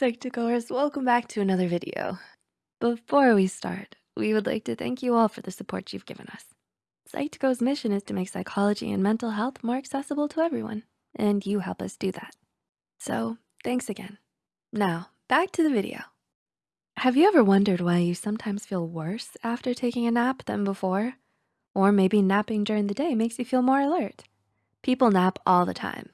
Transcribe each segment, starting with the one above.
Psych2Goers, welcome back to another video. Before we start, we would like to thank you all for the support you've given us. Psych2Go's mission is to make psychology and mental health more accessible to everyone, and you help us do that. So thanks again. Now, back to the video. Have you ever wondered why you sometimes feel worse after taking a nap than before? Or maybe napping during the day makes you feel more alert. People nap all the time,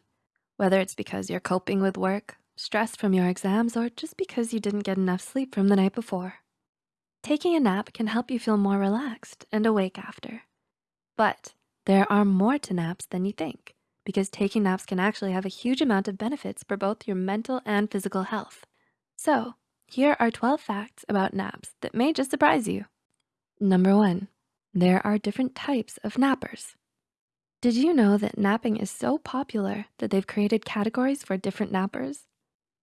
whether it's because you're coping with work, stress from your exams, or just because you didn't get enough sleep from the night before. Taking a nap can help you feel more relaxed and awake after. But there are more to naps than you think because taking naps can actually have a huge amount of benefits for both your mental and physical health. So here are 12 facts about naps that may just surprise you. Number one, there are different types of nappers. Did you know that napping is so popular that they've created categories for different nappers?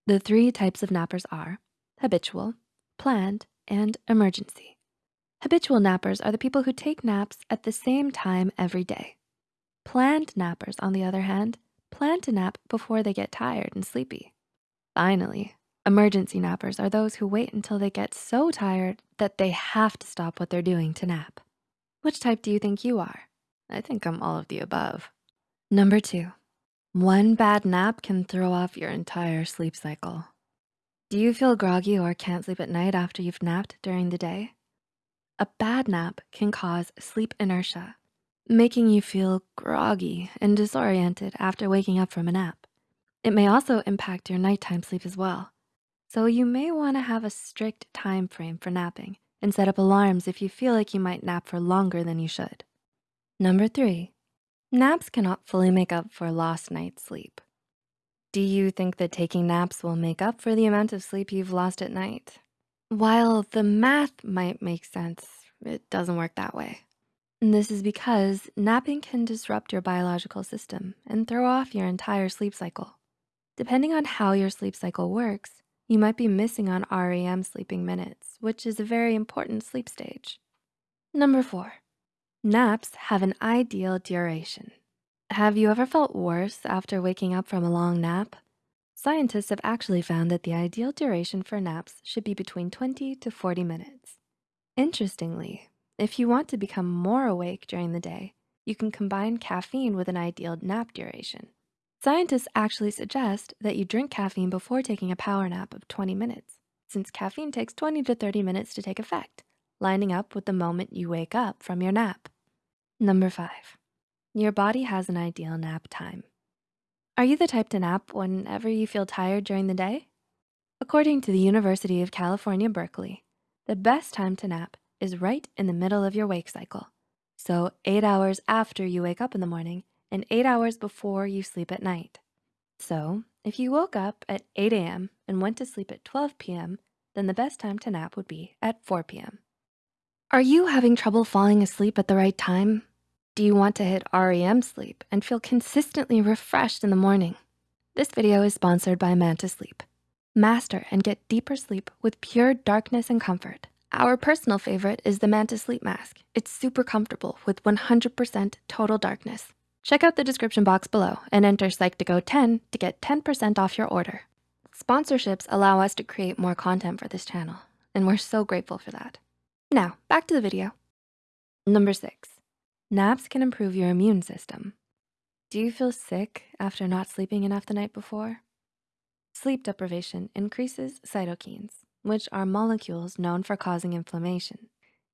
The three types of nappers are habitual, planned, and emergency. Habitual nappers are the people who take naps at the same time every day. Planned nappers, on the other hand, plan to nap before they get tired and sleepy. Finally, emergency nappers are those who wait until they get so tired that they have to stop what they're doing to nap. Which type do you think you are? I think I'm all of the above. Number two, one bad nap can throw off your entire sleep cycle. Do you feel groggy or can't sleep at night after you've napped during the day? A bad nap can cause sleep inertia, making you feel groggy and disoriented after waking up from a nap. It may also impact your nighttime sleep as well. So you may wanna have a strict time frame for napping and set up alarms if you feel like you might nap for longer than you should. Number three, Naps cannot fully make up for lost night's sleep. Do you think that taking naps will make up for the amount of sleep you've lost at night? While the math might make sense, it doesn't work that way. And this is because napping can disrupt your biological system and throw off your entire sleep cycle. Depending on how your sleep cycle works, you might be missing on REM sleeping minutes, which is a very important sleep stage. Number four, Naps have an ideal duration. Have you ever felt worse after waking up from a long nap? Scientists have actually found that the ideal duration for naps should be between 20 to 40 minutes. Interestingly, if you want to become more awake during the day, you can combine caffeine with an ideal nap duration. Scientists actually suggest that you drink caffeine before taking a power nap of 20 minutes, since caffeine takes 20 to 30 minutes to take effect, lining up with the moment you wake up from your nap. Number five, your body has an ideal nap time. Are you the type to nap whenever you feel tired during the day? According to the University of California, Berkeley, the best time to nap is right in the middle of your wake cycle. So eight hours after you wake up in the morning and eight hours before you sleep at night. So if you woke up at 8 a.m. and went to sleep at 12 p.m., then the best time to nap would be at 4 p.m. Are you having trouble falling asleep at the right time? Do you want to hit REM sleep and feel consistently refreshed in the morning? This video is sponsored by Manta Sleep. Master and get deeper sleep with pure darkness and comfort. Our personal favorite is the Manta Sleep Mask. It's super comfortable with 100% total darkness. Check out the description box below and enter Psych2Go10 to get 10% off your order. Sponsorships allow us to create more content for this channel, and we're so grateful for that. Now, back to the video. Number six, Naps can improve your immune system. Do you feel sick after not sleeping enough the night before? Sleep deprivation increases cytokines, which are molecules known for causing inflammation,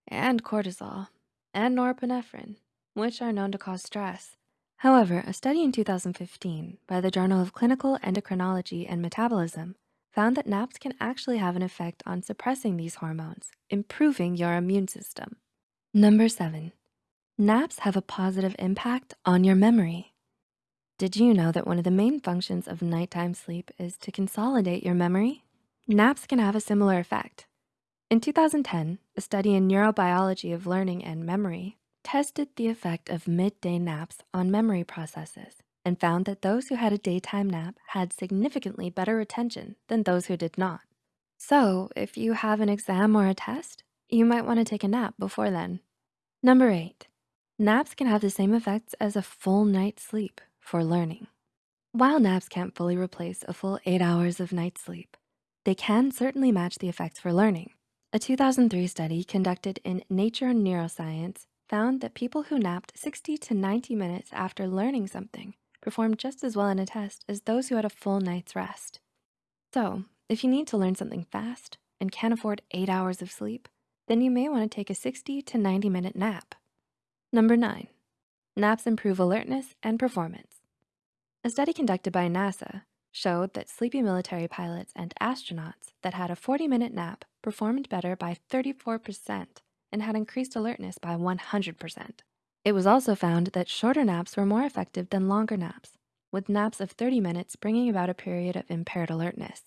and cortisol, and norepinephrine, which are known to cause stress. However, a study in 2015 by the Journal of Clinical Endocrinology and Metabolism found that naps can actually have an effect on suppressing these hormones, improving your immune system. Number seven, Naps have a positive impact on your memory. Did you know that one of the main functions of nighttime sleep is to consolidate your memory? Naps can have a similar effect. In 2010, a study in neurobiology of learning and memory tested the effect of midday naps on memory processes and found that those who had a daytime nap had significantly better retention than those who did not. So if you have an exam or a test, you might wanna take a nap before then. Number eight, Naps can have the same effects as a full night's sleep for learning. While naps can't fully replace a full eight hours of night sleep, They can certainly match the effects for learning. A 2003 study conducted in Nature Neuroscience found that people who napped 60 to 90 minutes after learning something performed just as well in a test as those who had a full night's rest. So if you need to learn something fast and can't afford eight hours of sleep, then you may wanna take a 60 to 90 minute nap. Number nine, naps improve alertness and performance. A study conducted by NASA showed that sleepy military pilots and astronauts that had a 40 minute nap performed better by 34% and had increased alertness by 100%. It was also found that shorter naps were more effective than longer naps, with naps of 30 minutes bringing about a period of impaired alertness.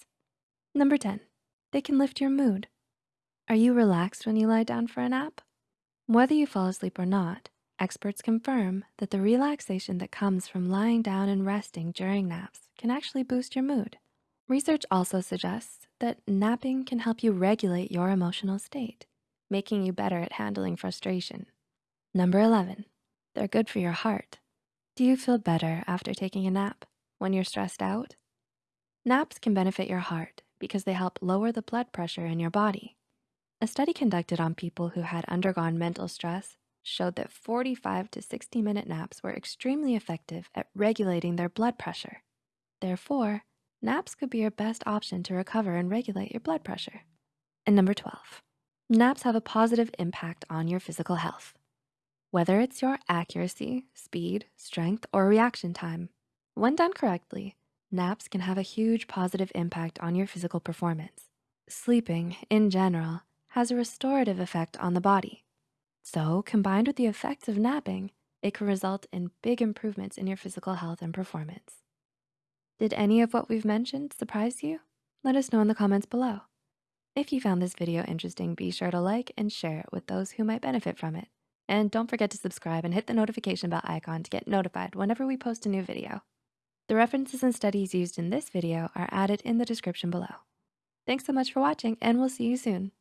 Number 10, they can lift your mood. Are you relaxed when you lie down for a nap? Whether you fall asleep or not, experts confirm that the relaxation that comes from lying down and resting during naps can actually boost your mood. Research also suggests that napping can help you regulate your emotional state, making you better at handling frustration. Number 11, they're good for your heart. Do you feel better after taking a nap when you're stressed out? Naps can benefit your heart because they help lower the blood pressure in your body. A study conducted on people who had undergone mental stress showed that 45 to 60 minute naps were extremely effective at regulating their blood pressure. Therefore, naps could be your best option to recover and regulate your blood pressure. And number 12, naps have a positive impact on your physical health. Whether it's your accuracy, speed, strength, or reaction time, when done correctly, naps can have a huge positive impact on your physical performance. Sleeping, in general, has a restorative effect on the body. So combined with the effects of napping, it can result in big improvements in your physical health and performance. Did any of what we've mentioned surprise you? Let us know in the comments below. If you found this video interesting, be sure to like and share it with those who might benefit from it. And don't forget to subscribe and hit the notification bell icon to get notified whenever we post a new video. The references and studies used in this video are added in the description below. Thanks so much for watching and we'll see you soon.